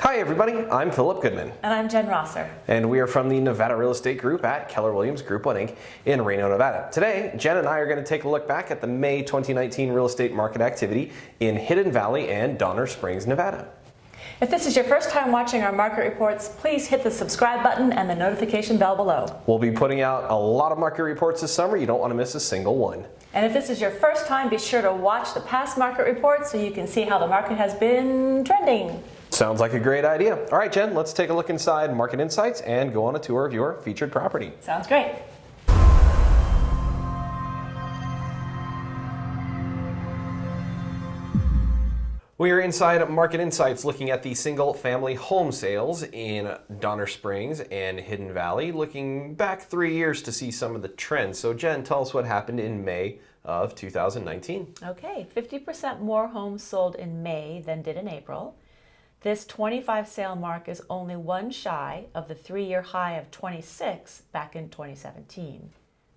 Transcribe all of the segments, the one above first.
Hi everybody, I'm Philip Goodman. And I'm Jen Rosser. And we are from the Nevada Real Estate Group at Keller Williams Group 1 Inc. in Reno, Nevada. Today, Jen and I are going to take a look back at the May 2019 real estate market activity in Hidden Valley and Donner Springs, Nevada. If this is your first time watching our market reports, please hit the subscribe button and the notification bell below. We'll be putting out a lot of market reports this summer. You don't want to miss a single one. And if this is your first time, be sure to watch the past market reports so you can see how the market has been trending. Sounds like a great idea. All right, Jen, let's take a look inside Market Insights and go on a tour of your featured property. Sounds great. We are inside Market Insights looking at the single family home sales in Donner Springs and Hidden Valley, looking back three years to see some of the trends. So Jen, tell us what happened in May of 2019. Okay, 50% more homes sold in May than did in April. This 25 sale mark is only one shy of the three-year high of 26 back in 2017.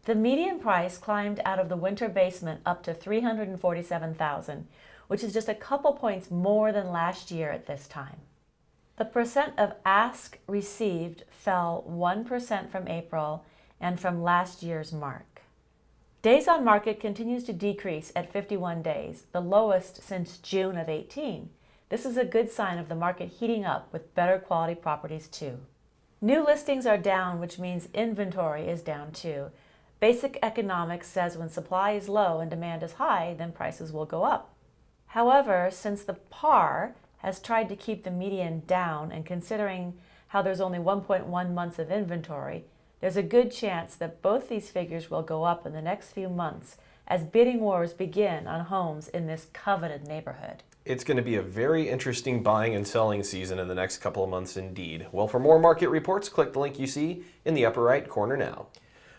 The median price climbed out of the winter basement up to 347,000, which is just a couple points more than last year at this time. The percent of ask received fell 1% from April and from last year's mark. Days on market continues to decrease at 51 days, the lowest since June of 18. This is a good sign of the market heating up with better quality properties too. New listings are down, which means inventory is down too. Basic economics says when supply is low and demand is high, then prices will go up. However, since the PAR has tried to keep the median down and considering how there's only 1.1 months of inventory, there's a good chance that both these figures will go up in the next few months as bidding wars begin on homes in this coveted neighborhood. It's going to be a very interesting buying and selling season in the next couple of months indeed. Well, for more market reports, click the link you see in the upper right corner now.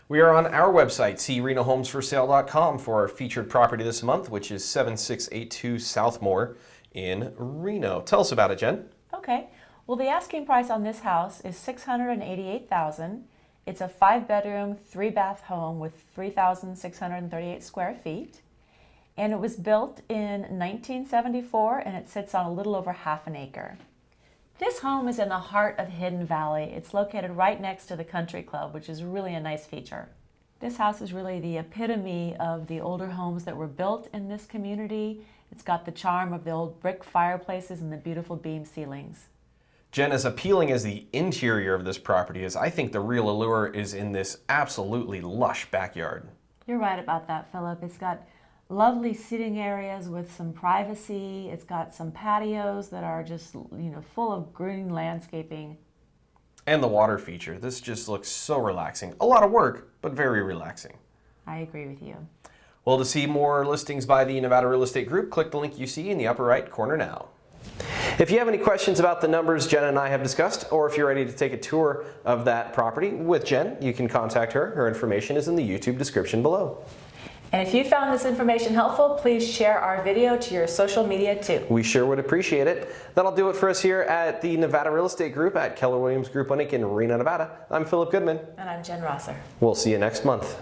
We are on our website, crenohomesforsale.com, for our featured property this month, which is 7682 Southmore in Reno. Tell us about it, Jen. Okay. Well, the asking price on this house is 688000 It's a five-bedroom, three-bath home with 3,638 square feet and it was built in 1974 and it sits on a little over half an acre. This home is in the heart of Hidden Valley. It's located right next to the country club, which is really a nice feature. This house is really the epitome of the older homes that were built in this community. It's got the charm of the old brick fireplaces and the beautiful beam ceilings. Jen, as appealing as the interior of this property is, I think the real allure is in this absolutely lush backyard. You're right about that, Philip. It's got lovely sitting areas with some privacy. It's got some patios that are just, you know, full of green landscaping. And the water feature. This just looks so relaxing. A lot of work, but very relaxing. I agree with you. Well, to see more listings by the Nevada Real Estate Group, click the link you see in the upper right corner now. If you have any questions about the numbers Jen and I have discussed, or if you're ready to take a tour of that property with Jen, you can contact her. Her information is in the YouTube description below. And if you found this information helpful, please share our video to your social media too. We sure would appreciate it. That'll do it for us here at the Nevada Real Estate Group at Keller Williams Group 1 Inc. in Reno, Nevada. I'm Philip Goodman. And I'm Jen Rosser. We'll see you next month.